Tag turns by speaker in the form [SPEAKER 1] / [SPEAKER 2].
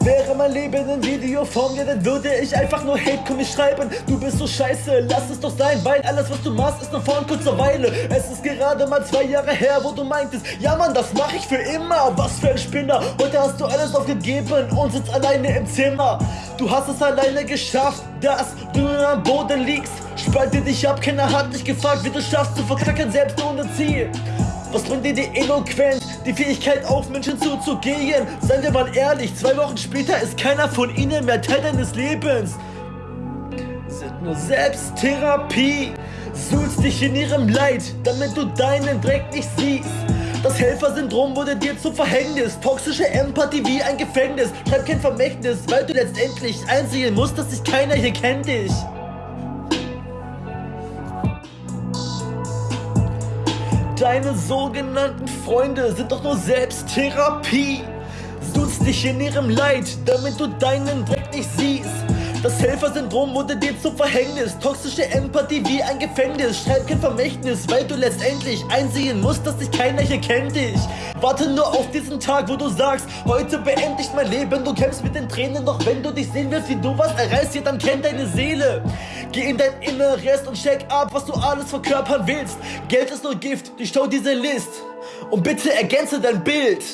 [SPEAKER 1] Wäre mein Leben in Videoform, ja dann würde ich einfach nur Hate-Comics schreiben. Du bist so scheiße, lass es doch sein, weil alles was du machst ist nur vor kurzer Weile. Es ist gerade mal zwei Jahre her, wo du meintest, ja Mann, das mach ich für immer. Was für ein Spinner, heute hast du alles aufgegeben und sitzt alleine im Zimmer. Du hast es alleine geschafft, dass du am Boden liegst. Spalte dich ab, keiner hat dich gefragt, wie du schaffst zu verkacken, selbst ohne Ziel. Was bringt dir die Eloquenz, die Fähigkeit auf Menschen zuzugehen? Seien wir mal ehrlich, zwei Wochen später ist keiner von ihnen mehr Teil deines Lebens. Sind nur Selbsttherapie, suhlst dich in ihrem Leid, damit du deinen Dreck nicht siehst. Das Helfersyndrom wurde dir zum Verhängnis Toxische Empathie wie ein Gefängnis Schreib kein Vermächtnis, weil du letztendlich einsehen musst, dass dich keiner hier kennt dich Deine sogenannten Freunde sind doch nur Selbsttherapie. Suchst dich in ihrem Leid, damit du deinen Dreck nicht siehst. Das Helfersyndrom wurde dir zum Verhängnis. Toxische Empathie wie ein Gefängnis. Schreib kein Vermächtnis, weil du letztendlich einsehen musst, dass dich keiner hier kennt dich. Warte nur auf diesen Tag, wo du sagst Heute beende ich mein Leben, du kämpfst mit den Tränen Doch wenn du dich sehen willst, wie du was erreichst, ja dann kennt deine Seele. Geh in dein Inneres und check ab, was du alles verkörpern willst. Geld ist nur Gift, durchschau diese List. Und bitte ergänze dein Bild